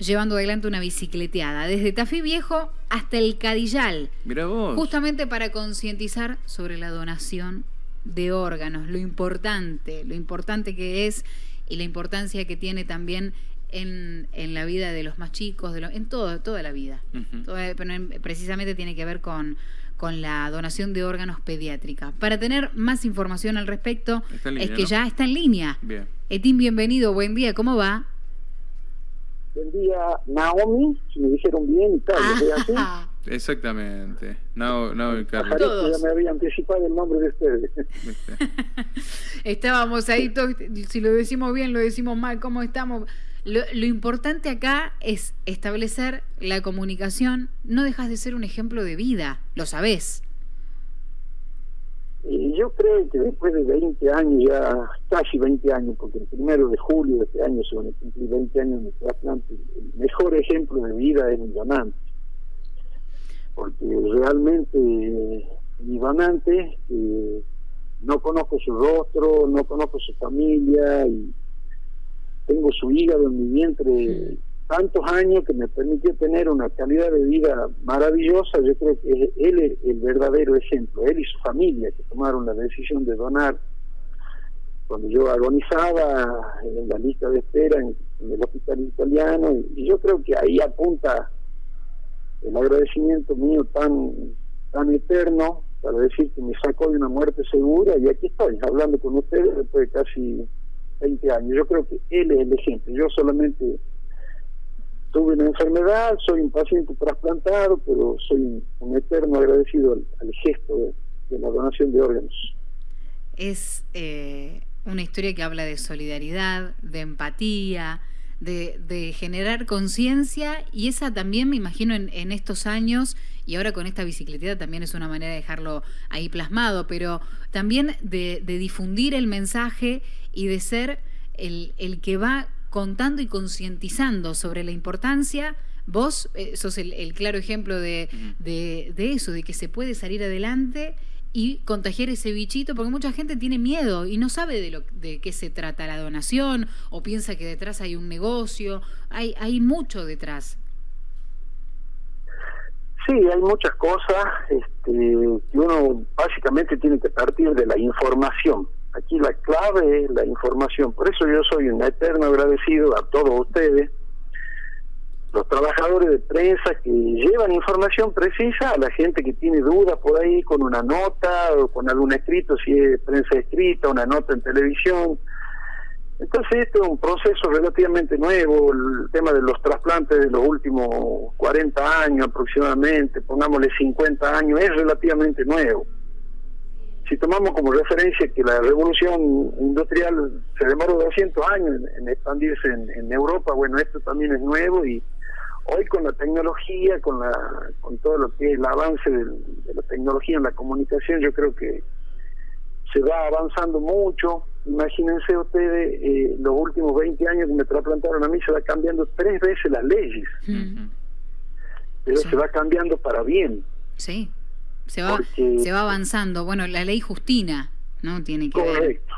llevando adelante una bicicleteada, desde Tafí Viejo hasta el Cadillal. Mira vos. Justamente para concientizar sobre la donación de órganos, lo importante, lo importante que es y la importancia que tiene también en, en la vida de los más chicos, de en todo, toda la vida. pero precisamente tiene que ver con, con la donación de órganos pediátrica. Para tener más información al respecto, es que ya está en línea. Bien. Etín, bienvenido, buen día, ¿cómo va? Buen día, Naomi, si me dijeron bien y tal, así? Exactamente, Naomi Carlos. Ya me había anticipado el nombre de ustedes. Estábamos ahí, si lo decimos bien, lo decimos mal, ¿cómo estamos? Lo, lo, importante acá es establecer la comunicación. No dejas de ser un ejemplo de vida, lo sabés yo creo que después de 20 años, ya casi 20 años, porque el primero de julio de este año se van a cumplir 20 años de trasplante, el mejor ejemplo de vida es mi donante. Porque realmente mi donante, no conozco su rostro, no conozco su familia, y tengo su hígado en mi vientre tantos años que me permitió tener una calidad de vida maravillosa, yo creo que él es el verdadero ejemplo, él y su familia que tomaron la decisión de donar. Cuando yo agonizaba en la lista de espera en, el hospital italiano, y, yo creo que ahí apunta el agradecimiento mío tan, tan eterno para decir que me sacó de una muerte segura y aquí estoy hablando con ustedes después de casi 20 años. Yo creo que él es el ejemplo. Yo solamente tuve una enfermedad, soy un paciente trasplantado, pero soy un, eterno agradecido al, gesto de, la donación de órganos. Es eh, una historia que habla de solidaridad, de empatía, de, generar conciencia y esa también me imagino en, estos años y ahora con esta bicicleta también es una manera de dejarlo ahí plasmado, pero también de, difundir el mensaje y de ser el, el que va contando y concientizando sobre la importancia. Vos eh, sos el, claro ejemplo de, de, eso, de que se puede salir adelante y contagiar ese bichito, porque mucha gente tiene miedo y no sabe de, lo, de qué se trata la donación o piensa que detrás hay un negocio, hay, hay mucho detrás. Sí, hay muchas cosas este, que uno básicamente tiene que partir de la información. Aquí la clave es la información. Por eso yo soy un eterno agradecido a todos ustedes, los trabajadores de prensa que llevan información precisa a la gente que tiene dudas por ahí con una nota o con algún escrito, si es prensa escrita, una nota en televisión. Entonces este es un proceso relativamente nuevo, el tema de los trasplantes de los últimos 40 años aproximadamente, pongámosle 50 años, es relativamente nuevo si tomamos como referencia que la revolución industrial se demoró 200 años en, expandirse en, Europa, bueno, esto también es nuevo y hoy con la tecnología, con la con todo lo que es el avance de, la tecnología en la comunicación, yo creo que se va avanzando mucho. Imagínense ustedes, eh, los últimos 20 años que me trasplantaron a mí, se va cambiando tres veces las leyes. Pero se va cambiando para bien. Sí se va, se va avanzando. Bueno, la ley Justina, ¿no? Tiene que correcto,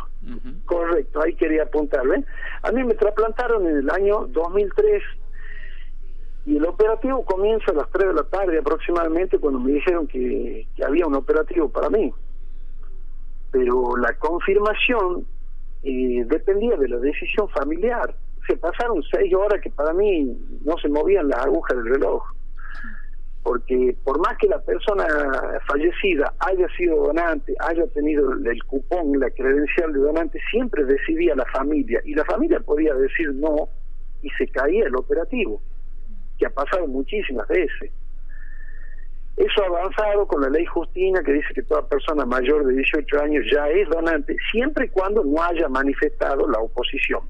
Correcto, ahí quería apuntarle. A mí me trasplantaron en el año 2003 y el operativo comienza a las 3 de la tarde aproximadamente cuando me dijeron que, había un operativo para mí. Pero la confirmación eh, dependía de la decisión familiar. Se pasaron seis horas que para mí no se movían las agujas del reloj porque por más que la persona fallecida haya sido donante, haya tenido el cupón, la credencial de donante, siempre decidía la familia y la familia podía decir no y se caía el operativo, que ha pasado muchísimas veces. Eso ha avanzado con la ley Justina que dice que toda persona mayor de 18 años ya es donante, siempre y cuando no haya manifestado la oposición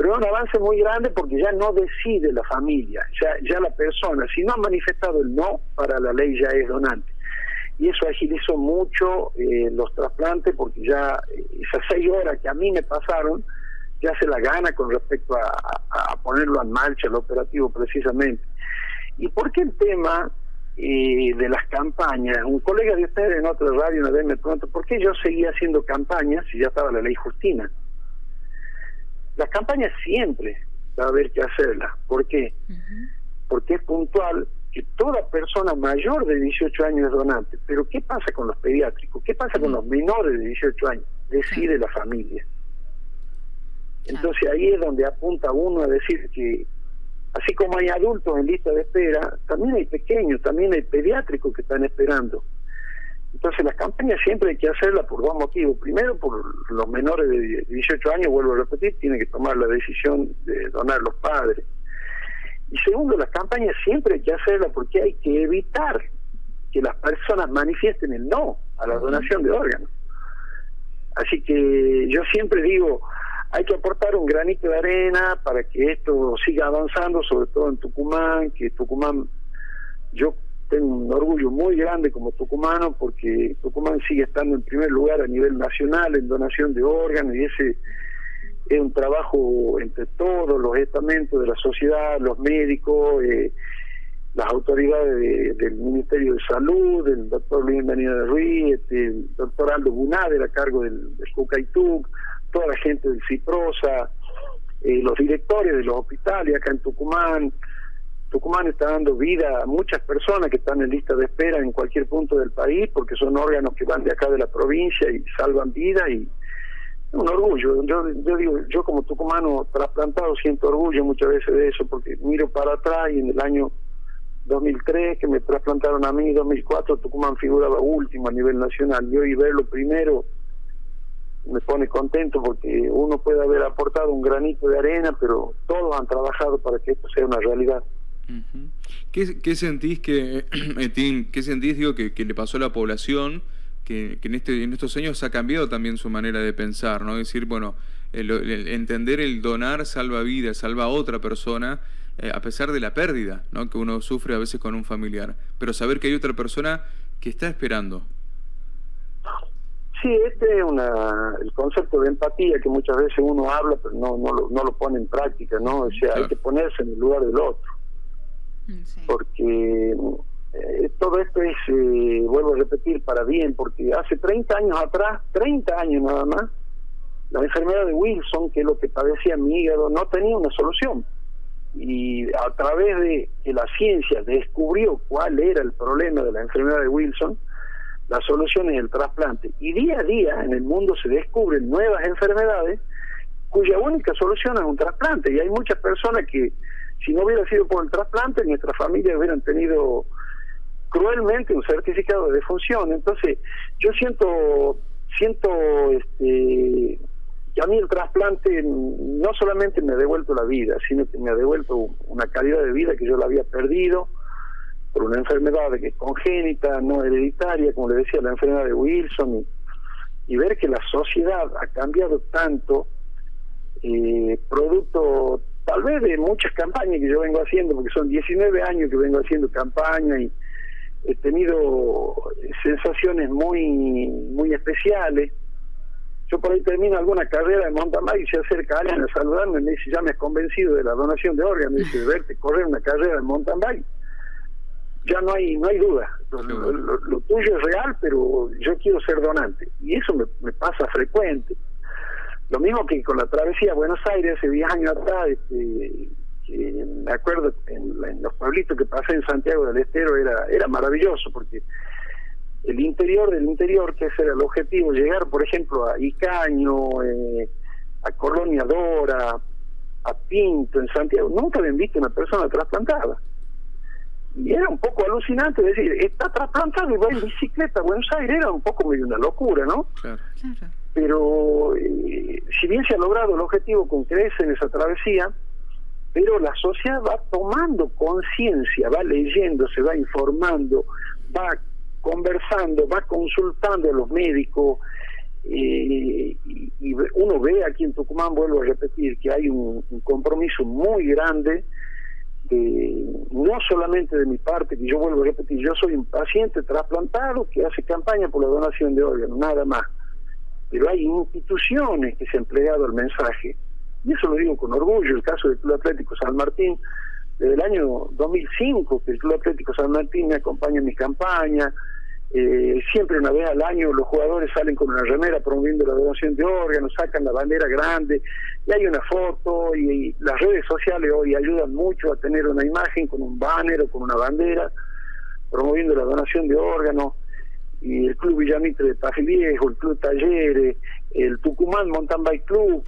pero es un avance muy grande porque ya no decide la familia, ya, ya la persona, si no ha manifestado el no, para la ley ya es donante. Y eso agilizó mucho eh, los trasplantes porque ya eh, esas seis horas que a mí me pasaron, ya se la gana con respecto a, ponerlo en marcha, el operativo precisamente. ¿Y por qué el tema eh, de las campañas? Un colega de ustedes en otra radio una vez me preguntó, ¿por qué yo seguía haciendo campañas si ya estaba la ley Justina? Las campañas siempre, va a haber que hacerla. ¿Por qué? Porque es puntual que toda persona mayor de 18 años es donante. Pero ¿qué pasa con los pediátricos? ¿Qué pasa con los menores de 18 años? Decide la familia. Entonces ahí es donde apunta uno a decir que así como hay adultos en lista de espera, también hay pequeños, también hay pediátricos que están esperando. Entonces las campañas siempre hay que hacerlas por dos motivos. Primero, por los menores de 18 años, vuelvo a repetir, tienen que tomar la decisión de donar los padres. Y segundo, las campañas siempre hay que hacerlas porque hay que evitar que las personas manifiesten el no a la donación de órganos. Así que yo siempre digo, hay que aportar un granito de arena para que esto siga avanzando, sobre todo en Tucumán, que Tucumán, yo tengo un orgullo muy grande como tucumano porque Tucumán sigue estando en primer lugar a nivel nacional en donación de órganos y ese es un trabajo entre todos los estamentos de la sociedad, los médicos, eh, las autoridades del Ministerio de Salud, el doctor Luis Benítez Ruiz, este, el doctor Aldo Bunader a cargo del, del toda la gente del CIPROSA, eh, los directores de los hospitales acá en Tucumán. Tucumán está dando vida a muchas personas que están en lista de espera en cualquier punto del país porque son órganos que van de acá de la provincia y salvan vida y un orgullo. Yo, digo, yo como tucumano trasplantado siento orgullo muchas veces de eso porque miro para atrás y en el año 2003 que me trasplantaron a mí, 2004 Tucumán figuraba último a nivel nacional y hoy verlo primero me pone contento porque uno puede haber aportado un granito de arena, pero todos han trabajado para que esto sea una realidad. ¿Qué, ¿Qué, sentís que, qué sentís, digo, que, que, le pasó a la población, que, que, en, este, en estos años ha cambiado también su manera de pensar, ¿no? Es decir, bueno, el, entender el donar salva vida, salva a otra persona, eh, a pesar de la pérdida, ¿no? Que uno sufre a veces con un familiar, pero saber que hay otra persona que está esperando. Sí, este es una, el concepto de empatía que muchas veces uno habla, pero no, no, lo, no lo pone en práctica, ¿no? O sea, hay que ponerse en el lugar del otro. Porque eh, todo esto es, eh, vuelvo a repetir, para bien, porque hace 30 años atrás, 30 años nada más, la enfermedad de Wilson, que es lo que padecía mi hígado, no tenía una solución. Y a través de que la ciencia descubrió cuál era el problema de la enfermedad de Wilson, la solución es el trasplante. Y día a día en el mundo se descubren nuevas enfermedades cuya única solución es un trasplante. Y hay muchas personas que, si no hubiera sido por el trasplante, nuestras familias hubieran tenido cruelmente un certificado de defunción. Entonces, yo siento, siento este, que a mí el trasplante no solamente me ha devuelto la vida, sino que me ha devuelto una calidad de vida que yo la había perdido por una enfermedad que es congénita, no hereditaria, como le decía, la enfermedad de Wilson, y, ver que la sociedad ha cambiado tanto, eh, producto tal vez de muchas campañas que yo vengo haciendo, porque son 19 años que vengo haciendo campaña y he tenido sensaciones muy muy especiales. Yo por ahí termino alguna carrera de mountain bike y se acerca alguien a saludarme y me dice, ya me has convencido de la donación de órganos, me dice, verte correr una carrera de mountain bike ya no hay no hay duda. Lo, tuyo es real, pero yo quiero ser donante. Y eso me, pasa frecuente. Lo mismo que con la travesía a Buenos Aires hace 10 años atrás, este, me acuerdo en, los pueblitos que pasé en Santiago del Estero era, era maravilloso porque el interior del interior, que ese era el objetivo, llegar por ejemplo a Icaño, eh, a Colonia Dora, a Pinto en Santiago, nunca habían visto una persona trasplantada. Y era un poco alucinante decir, está trasplantado y va en bicicleta a Buenos Aires, era un poco medio una locura, ¿no? Pero eh, si bien se ha logrado el objetivo con creces en esa travesía, pero la sociedad va tomando conciencia, va leyendo, se va informando, va conversando, va consultando a los médicos, eh, y, uno ve aquí en Tucumán, vuelvo a repetir, que hay un compromiso muy grande no solamente de mi parte, que yo vuelvo a repetir, yo soy un paciente trasplantado que hace campaña por la donación de órganos, nada más. Pero hay instituciones que se han plegado al mensaje, y eso lo digo con orgullo, el caso del Club Atlético San Martín, desde el año 2005 que el Club Atlético San Martín me acompaña en mis campañas, Eh, siempre una vez al año los jugadores salen con una remera promoviendo la donación de órganos, sacan la bandera grande y hay una foto y, las redes sociales hoy ayudan mucho a tener una imagen con un banner o con una bandera promoviendo la donación de órganos y el Club Villamitre de Paje el Club Talleres, el Tucumán Mountain Bike Club,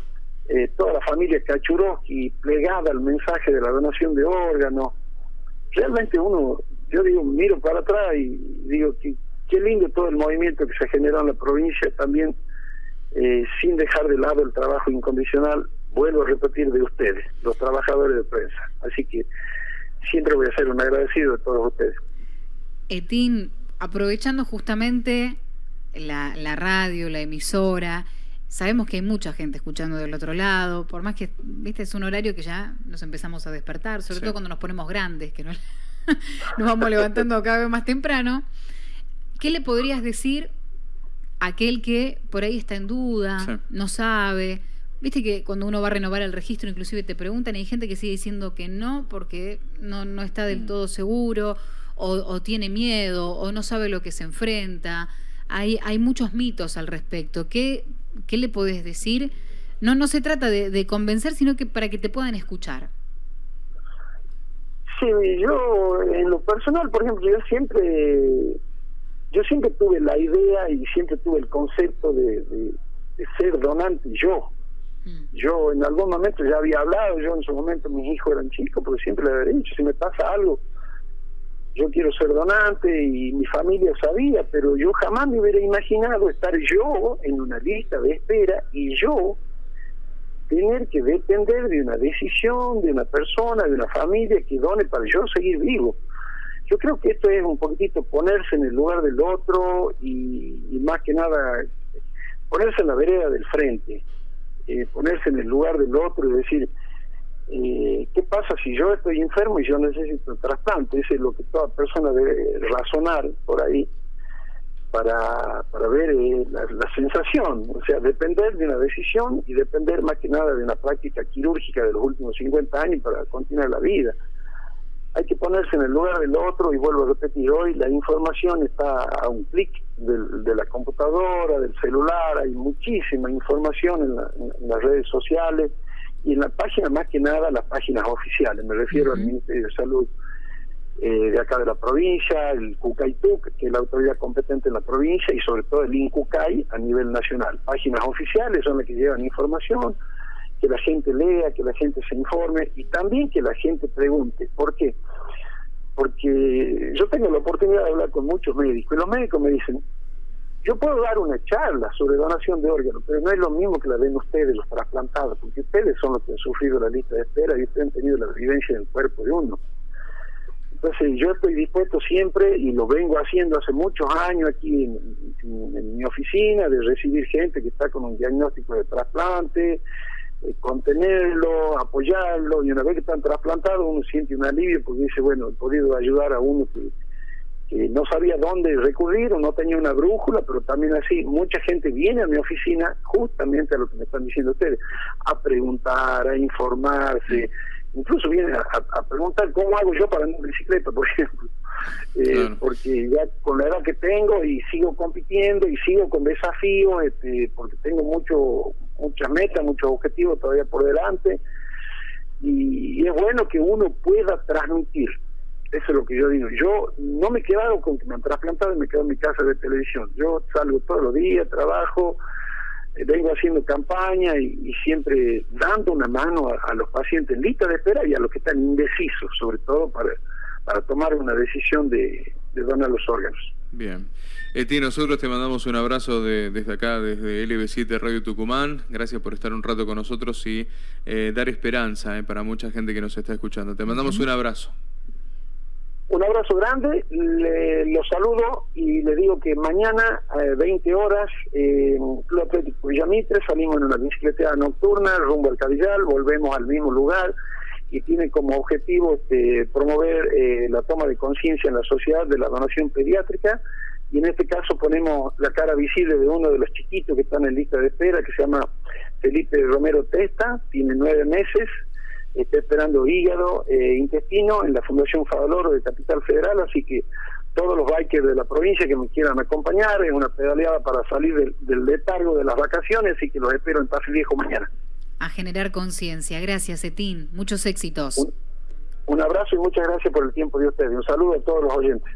eh, toda la familia Kachuroski plegada al mensaje de la donación de órganos. Realmente uno, yo digo, miro para atrás y digo que qué lindo todo el movimiento que se generó en la provincia también, eh, sin dejar de lado el trabajo incondicional, vuelvo a repetir, de ustedes, los trabajadores de prensa. Así que siempre voy a ser un agradecido de todos ustedes. Etín, aprovechando justamente la, la radio, la emisora, sabemos que hay mucha gente escuchando del otro lado, por más que, viste, es un horario que ya nos empezamos a despertar, sobre todo cuando nos ponemos grandes, que no, nos vamos levantando cada vez más temprano. ¿Qué le podrías decir a aquel que por ahí está en duda, no sabe? Viste que cuando uno va a renovar el registro, inclusive te preguntan, y hay gente que sigue diciendo que no porque no, no está del mm. todo seguro o, tiene miedo o no sabe lo que se enfrenta. Hay, hay muchos mitos al respecto. ¿Qué, qué le podés decir? No, no se trata de, convencer, sino que para que te puedan escuchar. Sí, yo en lo personal, por ejemplo, yo siempre, yo siempre tuve la idea y siempre tuve el concepto de, ser donante yo. Mm. Yo en algún momento ya había hablado, yo en su momento mis hijos eran chicos, porque siempre le había dicho, si me pasa algo, yo quiero ser donante y mi familia sabía, pero yo jamás me hubiera imaginado estar yo en una lista de espera y yo tener que depender de una decisión, de una persona, de una familia que done para yo seguir vivo. Yo creo que esto es un poquitito ponerse en el lugar del otro y, más que nada ponerse en la vereda del frente, eh, ponerse en el lugar del otro y decir, eh, ¿qué pasa si yo estoy enfermo y yo necesito un trasplante? Eso es lo que toda persona debe razonar por ahí para, para ver eh, la, sensación, o sea, depender de una decisión y depender más que nada de una práctica quirúrgica de los últimos 50 años para continuar la vida. Hay que ponerse en el lugar del otro y vuelvo a repetir, hoy la información está a un clic de la computadora, del celular, hay muchísima información en las redes sociales y en la página más que nada las páginas oficiales, me refiero al Ministerio de Salud eh, de acá de la provincia, el CUCAITUC, que es la autoridad competente en la provincia, y sobre todo el INCUCAI a nivel nacional. Páginas oficiales son las que llevan información, que la gente lea, que la gente se informe y también que la gente pregunte. ¿Por qué? Porque yo tengo la oportunidad de hablar con muchos médicos y los médicos me dicen, yo puedo dar una charla sobre donación de órganos, pero no es lo mismo que la den ustedes, los trasplantados, porque ustedes son los que han sufrido la lista de espera y ustedes han tenido la vivencia del cuerpo de uno. Entonces yo estoy dispuesto siempre, y lo vengo haciendo hace muchos años aquí en, mi oficina, de recibir gente que está con un diagnóstico de trasplante, eh, contenerlo, apoyarlo, y una vez que están trasplantados uno siente un alivio porque dice, bueno, he podido ayudar a uno que no sabía dónde recurrir o no tenía una brújula, pero también así, mucha gente viene a mi oficina justamente a lo que me están diciendo ustedes, a preguntar, a informarse, incluso viene a, preguntar cómo hago yo para andar bicicleta, por ejemplo, eh, porque ya con la edad que tengo y sigo compitiendo y sigo con desafíos, este, porque tengo mucho muchas metas, muchos objetivos todavía por delante, y es bueno que uno pueda transmitir eso es lo que yo digo. Yo no me he quedado con que me han trasplantado y me quedo en mi casa de televisión. Yo salgo todos los días, trabajo, eh, vengo haciendo campaña y, siempre dando una mano a, los pacientes en lista de espera y a los que están indecisos, sobre todo para, para tomar una decisión de, donar los órganos. Bien. Eti, nosotros te mandamos un abrazo desde acá, desde LB7 Radio Tucumán. Gracias por estar un rato con nosotros y eh, dar esperanza eh, para mucha gente que nos está escuchando. Te mandamos un abrazo. Un abrazo grande, le, los saludo y le digo que mañana a 20 horas en Club Atlético Villamitre salimos en una bicicleta nocturna rumbo al Cadillal, volvemos al mismo lugar y tiene como objetivo este, promover eh, la toma de conciencia en la sociedad de la donación pediátrica y en este caso ponemos la cara visible de uno de los chiquitos que están en lista de espera que se llama Felipe Romero Testa, tiene nueve meses, está esperando hígado, eh, intestino en la Fundación Favaloro de Capital Federal, así que todos los bikers de la provincia que me quieran acompañar, es una pedaleada para salir del, letargo de las vacaciones y que los espero en Tafí Viejo mañana. A generar conciencia. Gracias, Etín. Muchos éxitos. un abrazo y muchas gracias por el tiempo de ustedes. Un saludo a todos los oyentes.